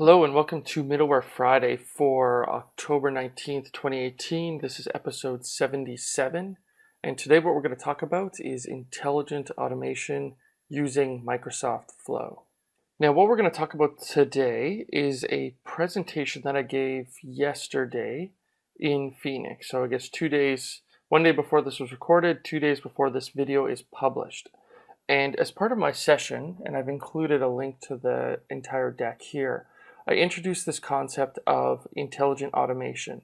Hello and welcome to Middleware Friday for October 19th, 2018. This is episode 77. And today what we're going to talk about is intelligent automation using Microsoft Flow. Now what we're going to talk about today is a presentation that I gave yesterday in Phoenix. So I guess two days, one day before this was recorded, two days before this video is published. And as part of my session, and I've included a link to the entire deck here, I introduced this concept of intelligent automation.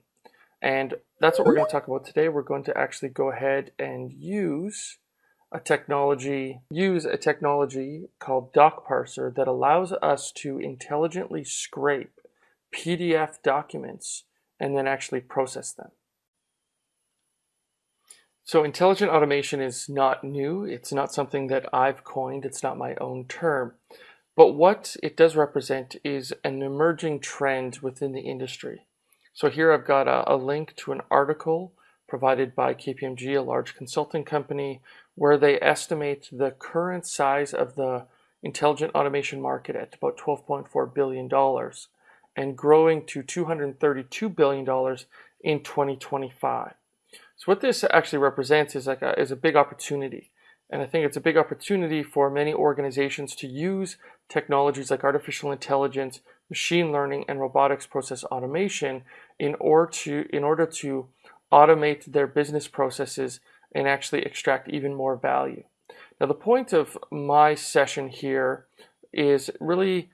And that's what we're going to talk about today. We're going to actually go ahead and use a technology, use a technology called Doc Parser that allows us to intelligently scrape PDF documents and then actually process them. So intelligent automation is not new. It's not something that I've coined. It's not my own term. But what it does represent is an emerging trend within the industry. So here I've got a, a, link to an article provided by KPMG, a large consulting company, where they estimate the current size of the intelligent automation market at about $12.4 billion and growing to $232 billion in 2025. So what this actually represents is like a, is a big opportunity. And I think it's a big opportunity for many organizations to use technologies like artificial intelligence, machine learning, and robotics process automation in order to, in order to automate their business processes and actually extract even more value. Now, the point of my session here is really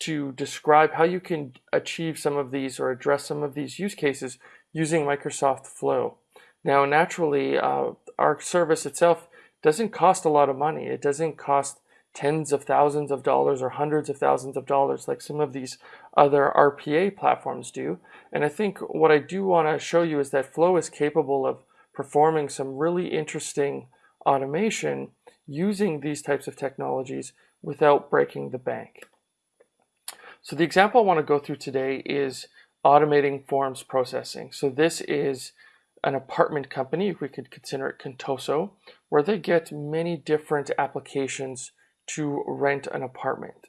to describe how you can achieve some of these or address some of these use cases using Microsoft Flow. Now, naturally, uh, our service itself doesn't cost a lot of money. It doesn't cost tens of thousands of dollars or hundreds of thousands of dollars like some of these other RPA platforms do. And I think what I do want to show you is that Flow is capable of performing some really interesting automation using these types of technologies without breaking the bank. So the example I want to go through today is automating forms processing. So this is an apartment company, if we could consider it Contoso, where they get many different applications to rent an apartment.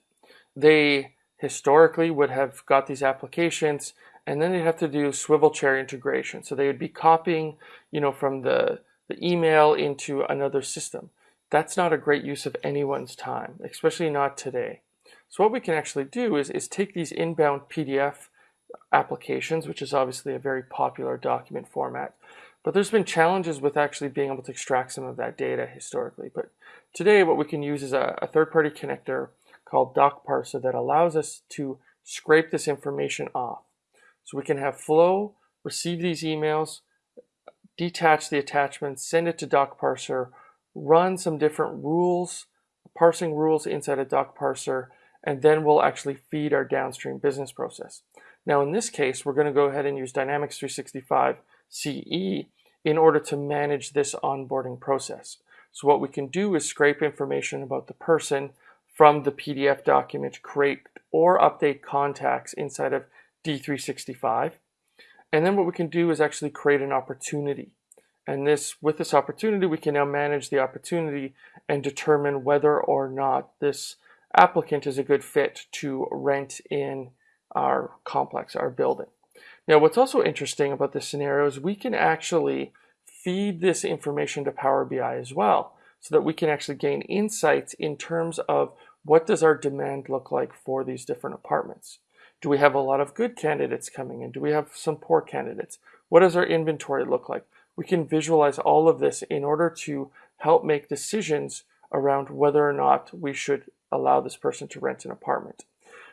They historically would have got these applications and then they'd have to do swivel chair integration. So they would be copying, you know, from the, the email into another system. That's not a great use of anyone's time, especially not today. So what we can actually do is, is take these inbound PDF applications, which is obviously a very popular document format, but there's been challenges with actually being able to extract some of that data historically. But today what we can use is a, a third-party connector called Doc Parser that allows us to scrape this information off. So we can have Flow receive these emails, detach the attachments, send it to Doc Parser, run some different rules, parsing rules inside a Doc Parser, and then we'll actually feed our downstream business process. Now in this case, we're going to go ahead and use Dynamics 365 CE in order to manage this onboarding process. So what we can do is scrape information about the person from the PDF document, create or update contacts inside of D365. And then what we can do is actually create an opportunity. And this, with this opportunity, we can now manage the opportunity and determine whether or not this applicant is a good fit to rent in our complex, our building. Now, what's also interesting about this scenario is we can actually feed this information to Power BI as well, so that we can actually gain insights in terms of what does our demand look like for these different apartments. Do we have a lot of good candidates coming in? Do we have some poor candidates? What does our inventory look like? We can visualize all of this in order to help make decisions around whether or not we should allow this person to rent an apartment.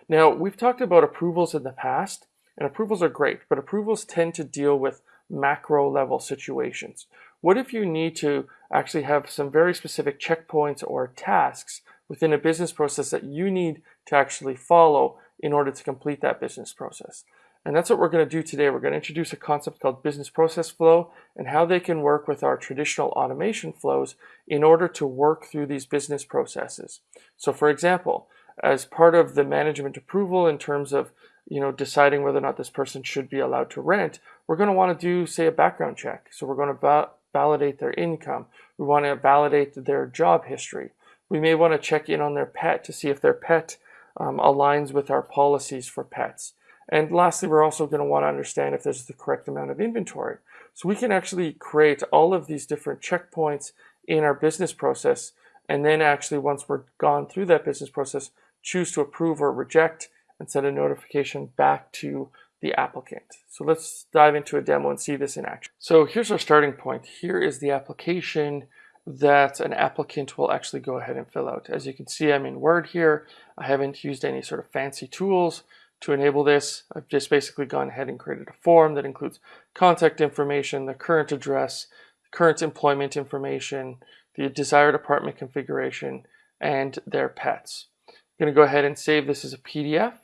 Now, we've talked about approvals in the past, and approvals are great, but approvals tend to deal with macro level situations. What if you need to actually have some very specific checkpoints or tasks within a business process that you need to actually follow in order to complete that business process? And that's what we're going to do today. We're going to introduce a concept called business process flow and how they can work with our traditional automation flows in order to work through these business processes. So for example, as part of the management approval in terms of you know, deciding whether or not this person should be allowed to rent, we're going to want to do, say, a background check. So we're going to va validate their income. We want to validate their job history. We may want to check in on their pet to see if their pet um, aligns with our policies for pets. And lastly, we're also going to want to understand if there's the correct amount of inventory. So we can actually create all of these different checkpoints in our business process. And then actually, once we're gone through that business process, choose to approve or reject and send a notification back to the applicant. So let's dive into a demo and see this in action. So here's our starting point. Here is the application that an applicant will actually go ahead and fill out. As you can see, I'm in Word here. I haven't used any sort of fancy tools to enable this. I've just basically gone ahead and created a form that includes contact information, the current address, current employment information, the desired apartment configuration, and their pets. I'm going to go ahead and save this as a PDF,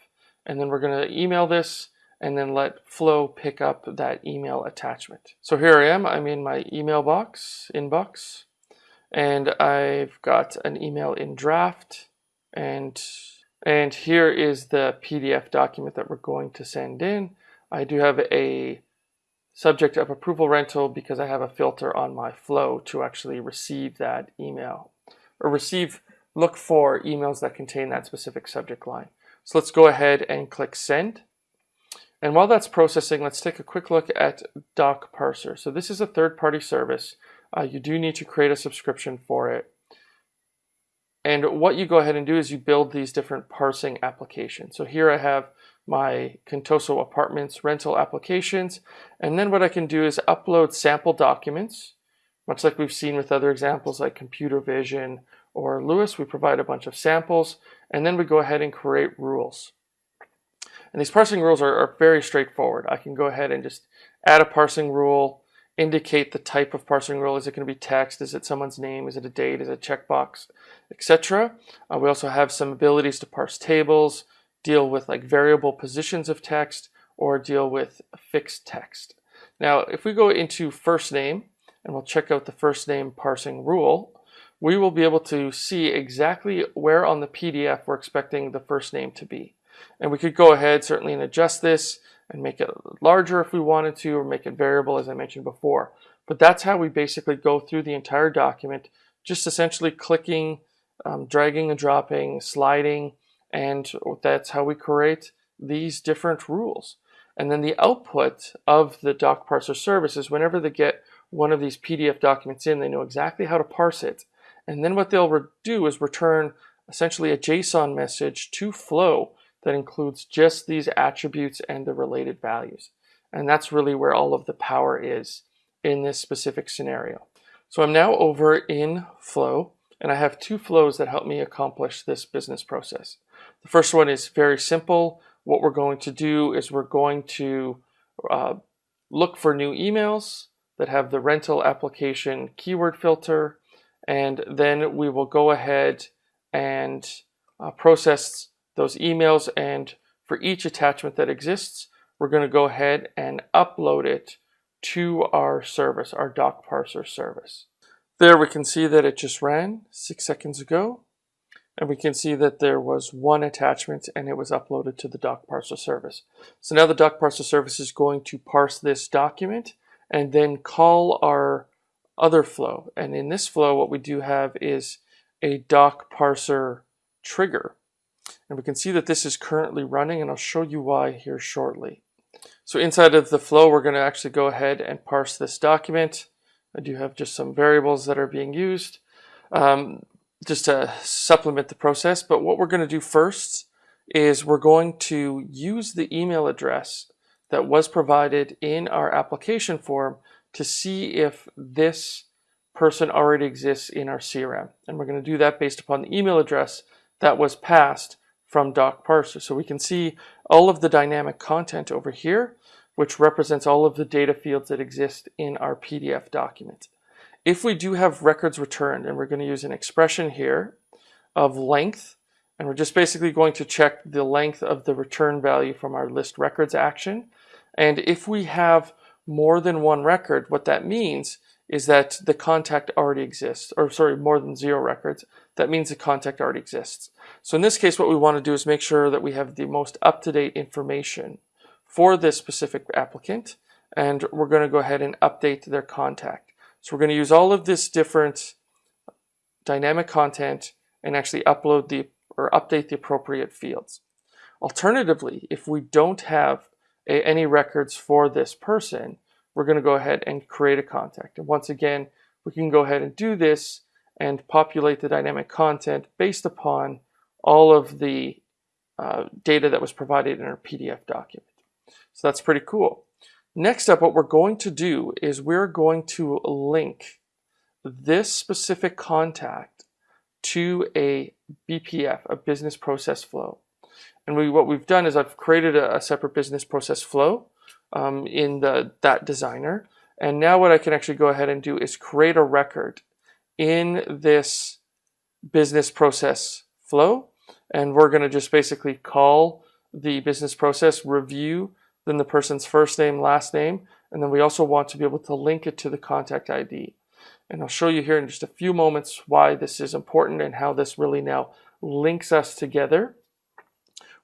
and then we're going to email this and then let Flow pick up that email attachment. So here I am, I'm in my email box, inbox, and I've got an email in draft, and, and here is the PDF document that we're going to send in. I do have a subject of approval rental because I have a filter on my flow to actually receive that email or receive, look for emails that contain that specific subject line. So let's go ahead and click send. And while that's processing, let's take a quick look at Doc Parser. So this is a third-party service. Uh, you do need to create a subscription for it. And what you go ahead and do is you build these different parsing applications. So here I have my Contoso Apartments rental applications. And then what I can do is upload sample documents, much like we've seen with other examples like Computer Vision or LUIS, we provide a bunch of samples, and then we go ahead and create rules. And these parsing rules are, are very straightforward. I can go ahead and just add a parsing rule, indicate the type of parsing rule. Is it going to be text? Is it someone's name? Is it a date? Is it a checkbox? Etc. Uh, we also have some abilities to parse tables, deal with like variable positions of text, or deal with fixed text. Now, if we go into first name, and we'll check out the first name parsing rule, we will be able to see exactly where on the PDF we're expecting the first name to be. And we could go ahead certainly and adjust this and make it larger if we wanted to or make it variable as I mentioned before. But that's how we basically go through the entire document, just essentially clicking, um, dragging and dropping, sliding, and that's how we create these different rules. And then the output of the doc parser service is whenever they get one of these PDF documents in, they know exactly how to parse it. And then what they'll do is return essentially a JSON message to Flow that includes just these attributes and the related values. And that's really where all of the power is in this specific scenario. So I'm now over in Flow, and I have two flows that help me accomplish this business process. The first one is very simple. What we're going to do is we're going to uh, look for new emails that have the rental application keyword filter, and then we will go ahead and uh, process those emails and for each attachment that exists, we're going to go ahead and upload it to our service, our doc parser service. There we can see that it just ran six seconds ago. And we can see that there was one attachment and it was uploaded to the doc parser service. So now the doc parser service is going to parse this document and then call our other flow. And in this flow, what we do have is a doc parser trigger. And we can see that this is currently running and I'll show you why here shortly. So inside of the flow, we're going to actually go ahead and parse this document. I do have just some variables that are being used um, just to supplement the process. But what we're going to do first is we're going to use the email address that was provided in our application form to see if this person already exists in our CRM. And we're going to do that based upon the email address that was passed from doc parser. So we can see all of the dynamic content over here, which represents all of the data fields that exist in our PDF document. If we do have records returned, and we're going to use an expression here of length, and we're just basically going to check the length of the return value from our list records action. And if we have more than one record, what that means is that the contact already exists, or sorry, more than zero records, that means the contact already exists. So in this case, what we want to do is make sure that we have the most up-to-date information for this specific applicant, and we're going to go ahead and update their contact. So we're going to use all of this different dynamic content and actually upload the or update the appropriate fields. Alternatively, if we don't have a, any records for this person, we're going to go ahead and create a contact. And once again, we can go ahead and do this and populate the dynamic content based upon all of the uh, data that was provided in our PDF document. So that's pretty cool. Next up, what we're going to do is we're going to link this specific contact to a BPF, a business process flow. And we, what we've done is I've created a, a separate business process flow um, in the that designer. And now what I can actually go ahead and do is create a record in this business process flow. And we're going to just basically call the business process review, then the person's first name, last name. And then we also want to be able to link it to the contact ID. And I'll show you here in just a few moments why this is important and how this really now links us together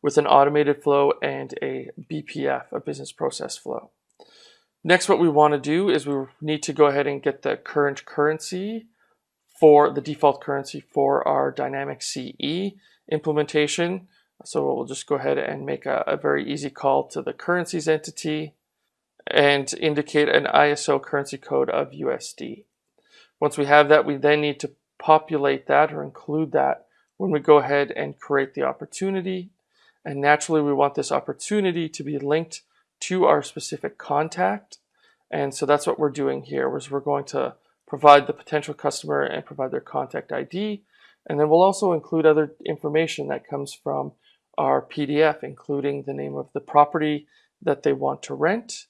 with an automated flow and a BPF, a business process flow. Next, what we want to do is we need to go ahead and get the current currency for the default currency for our dynamic CE implementation. So we'll just go ahead and make a, a very easy call to the currencies entity and indicate an ISO currency code of USD. Once we have that, we then need to populate that or include that when we go ahead and create the opportunity and naturally, we want this opportunity to be linked to our specific contact. And so that's what we're doing here is we're going to provide the potential customer and provide their contact ID. And then we'll also include other information that comes from our PDF, including the name of the property that they want to rent.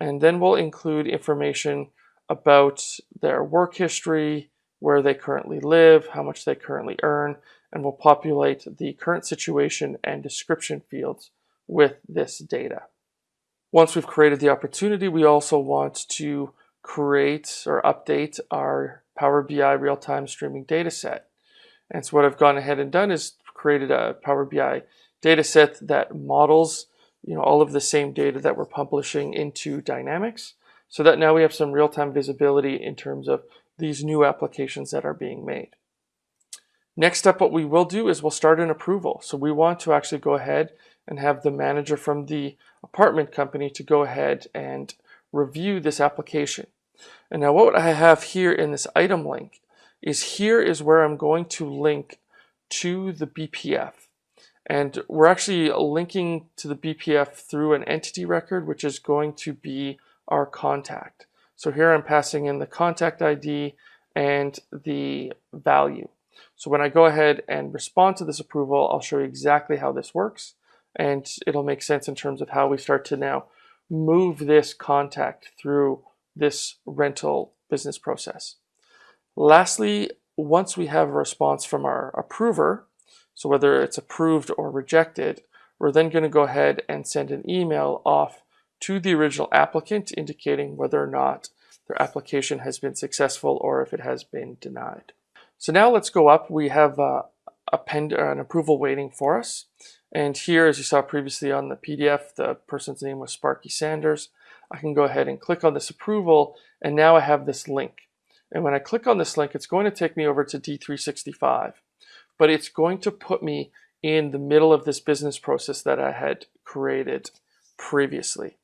And then we'll include information about their work history, where they currently live, how much they currently earn, and we'll populate the current situation and description fields with this data. Once we've created the opportunity, we also want to create or update our Power BI real-time streaming data set. And so what I've gone ahead and done is created a Power BI data set that models you know, all of the same data that we're publishing into Dynamics so that now we have some real-time visibility in terms of these new applications that are being made. Next up, what we will do is we'll start an approval. So we want to actually go ahead and have the manager from the apartment company to go ahead and review this application. And now what I have here in this item link is here is where I'm going to link to the BPF. And we're actually linking to the BPF through an entity record, which is going to be our contact. So here I'm passing in the contact ID and the value. So when I go ahead and respond to this approval, I'll show you exactly how this works and it'll make sense in terms of how we start to now move this contact through this rental business process. Lastly, once we have a response from our approver, so whether it's approved or rejected, we're then going to go ahead and send an email off to the original applicant indicating whether or not their application has been successful or if it has been denied. So now let's go up. We have uh, append an approval waiting for us. And here, as you saw previously on the PDF, the person's name was Sparky Sanders. I can go ahead and click on this approval, and now I have this link. And when I click on this link, it's going to take me over to D365, but it's going to put me in the middle of this business process that I had created previously.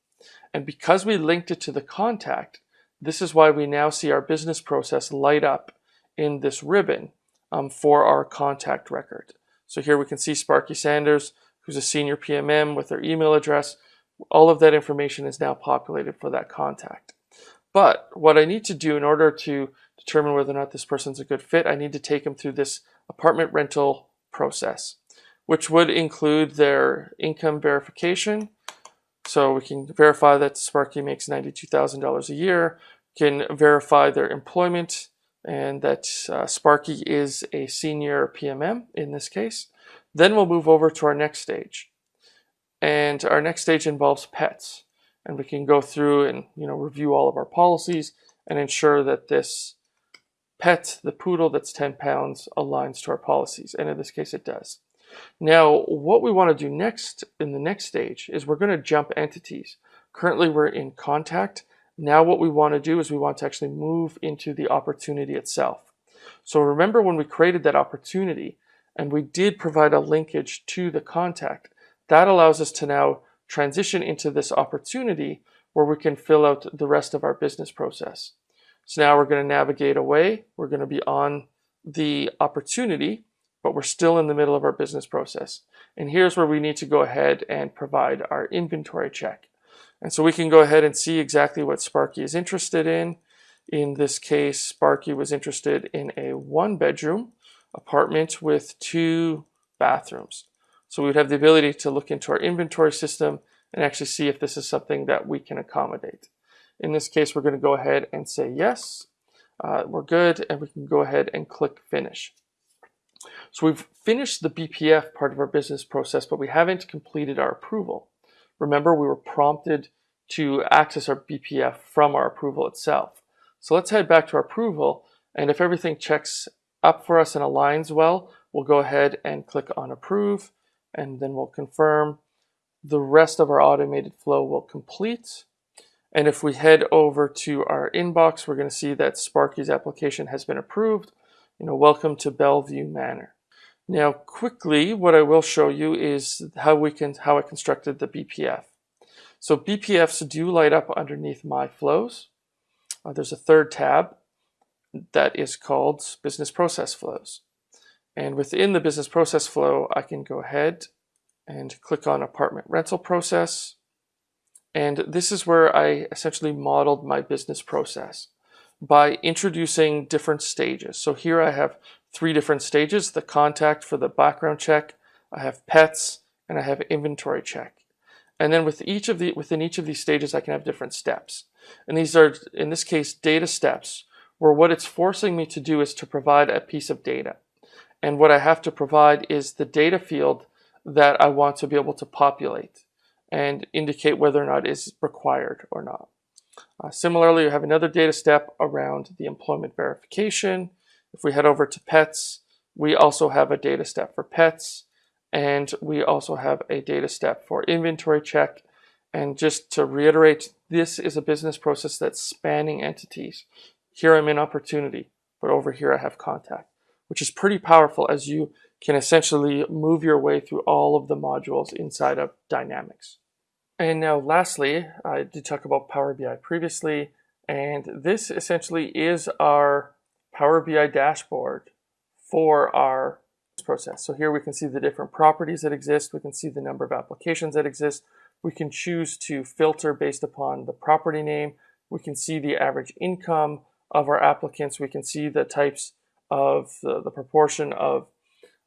And because we linked it to the contact, this is why we now see our business process light up in this ribbon um, for our contact record. So here we can see Sparky Sanders, who's a senior PMM with their email address. All of that information is now populated for that contact. But what I need to do in order to determine whether or not this person's a good fit, I need to take them through this apartment rental process, which would include their income verification. So we can verify that Sparky makes $92,000 a year, can verify their employment and that uh, Sparky is a senior PMM in this case. Then we'll move over to our next stage. And our next stage involves pets. And we can go through and you know review all of our policies and ensure that this pet, the poodle that's 10 pounds, aligns to our policies. And in this case, it does. Now, what we want to do next in the next stage is we're going to jump entities. Currently, we're in contact now what we want to do is we want to actually move into the opportunity itself. So remember when we created that opportunity, and we did provide a linkage to the contact. That allows us to now transition into this opportunity where we can fill out the rest of our business process. So now we're going to navigate away. We're going to be on the opportunity, but we're still in the middle of our business process. And here's where we need to go ahead and provide our inventory check. And so we can go ahead and see exactly what Sparky is interested in. In this case, Sparky was interested in a one bedroom apartment with two bathrooms. So we'd have the ability to look into our inventory system and actually see if this is something that we can accommodate. In this case, we're going to go ahead and say yes. Uh, we're good, and we can go ahead and click finish. So we've finished the BPF part of our business process, but we haven't completed our approval. Remember, we were prompted to access our BPF from our approval itself. So let's head back to our approval, and if everything checks up for us and aligns well, we'll go ahead and click on approve, and then we'll confirm the rest of our automated flow will complete. And if we head over to our inbox, we're going to see that Sparky's application has been approved. You know, welcome to Bellevue Manor. Now, quickly, what I will show you is how we can how I constructed the BPF. So BPFs do light up underneath my flows. Uh, there's a third tab that is called Business Process Flows. And within the business process flow, I can go ahead and click on apartment rental process. And this is where I essentially modeled my business process by introducing different stages. So here I have three different stages, the contact for the background check, I have pets, and I have inventory check. And then with each of the within each of these stages, I can have different steps. And these are, in this case, data steps, where what it's forcing me to do is to provide a piece of data. And what I have to provide is the data field that I want to be able to populate and indicate whether or not is required or not. Uh, similarly, you have another data step around the employment verification. If we head over to pets, we also have a data step for pets, and we also have a data step for inventory check. And just to reiterate, this is a business process that's spanning entities. Here I'm in opportunity, but over here I have contact, which is pretty powerful as you can essentially move your way through all of the modules inside of Dynamics. And now lastly, I did talk about Power BI previously, and this essentially is our Power BI dashboard for our process. So here we can see the different properties that exist. We can see the number of applications that exist. We can choose to filter based upon the property name. We can see the average income of our applicants. We can see the types of the, the proportion of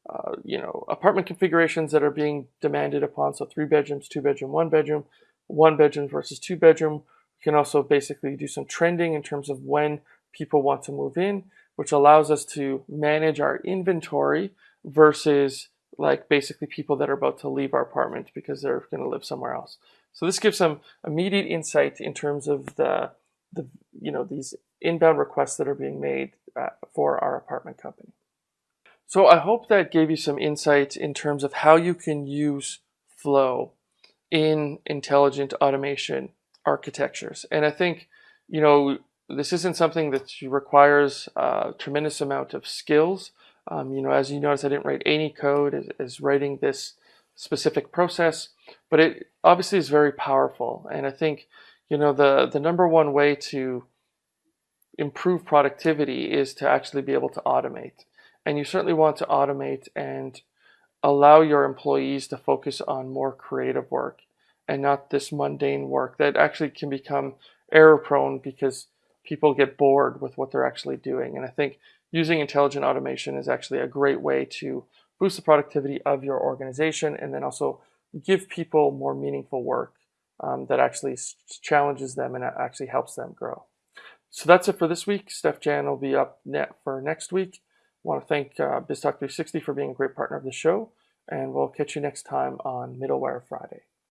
uh, you know, apartment configurations that are being demanded upon. So three bedrooms, two bedroom, one bedroom, one bedroom versus two bedroom. We can also basically do some trending in terms of when people want to move in, which allows us to manage our inventory versus like basically people that are about to leave our apartment because they're going to live somewhere else. So this gives some immediate insight in terms of the, the you know, these inbound requests that are being made uh, for our apartment company. So I hope that gave you some insight in terms of how you can use flow in intelligent automation architectures. And I think, you know, this isn't something that requires a tremendous amount of skills. Um, you know, as you notice, I didn't write any code as, as writing this specific process, but it obviously is very powerful. And I think, you know, the, the number one way to improve productivity is to actually be able to automate. And you certainly want to automate and allow your employees to focus on more creative work and not this mundane work that actually can become error prone because people get bored with what they're actually doing. And I think using intelligent automation is actually a great way to boost the productivity of your organization and then also give people more meaningful work um, that actually challenges them and actually helps them grow. So that's it for this week. Steef-Jan will be up net for next week. I want to thank uh, BizTalk 360 for being a great partner of the show, and we'll catch you next time on Middleware Friday.